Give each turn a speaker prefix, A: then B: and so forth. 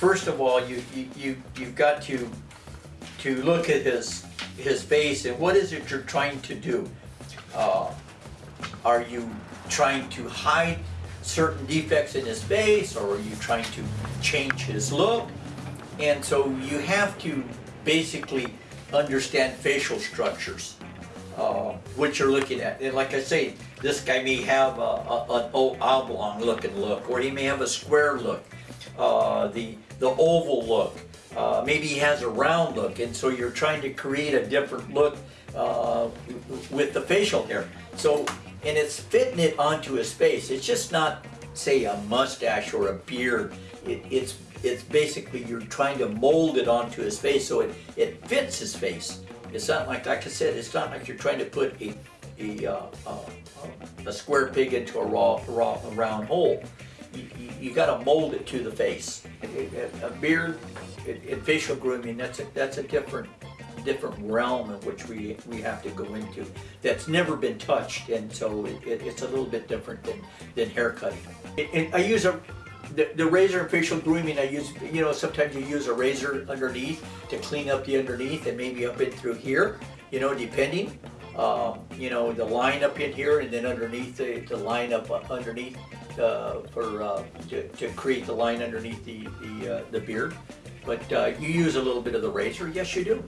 A: first of all, you, you, you, you've got to, to look at his, his face and what is it you're trying to do? Uh, Are you trying to hide certain defects in his face or are you trying to change his look? And so you have to basically understand facial structures, uh, what you're looking at. And like I say, this guy may have a, a, an oblong looking look, or he may have a square look, uh, the, the oval look. Uh, maybe he has a round look, and so you're trying to create a different look uh, with the facial hair. So, and it's fitting it onto his face. It's just not, say, a mustache or a beard. It, it's it's basically you're trying to mold it onto his face so it, it fits his face. It's not like, like I said, it's not like you're trying to put a, a, uh, a square pig into a raw, raw, a round hole. You, you gotta mold it to the face. A- beard and facial grooming, that's a, that's a different, different realm in which we, we have to go into. That's never been touched, and so it, it- it's a little bit different than, than haircutting. And I use a, the, the razor and facial grooming, I use, you know, sometimes you use a razor underneath to clean up the underneath and maybe up in through here, you know, depending. Um, you know, the line up in here and then underneath the, the line up underneath, uh, for, uh, to, to create the line underneath the, the, uh, the beard. But, uh, you use a little bit of the razor, yes you do.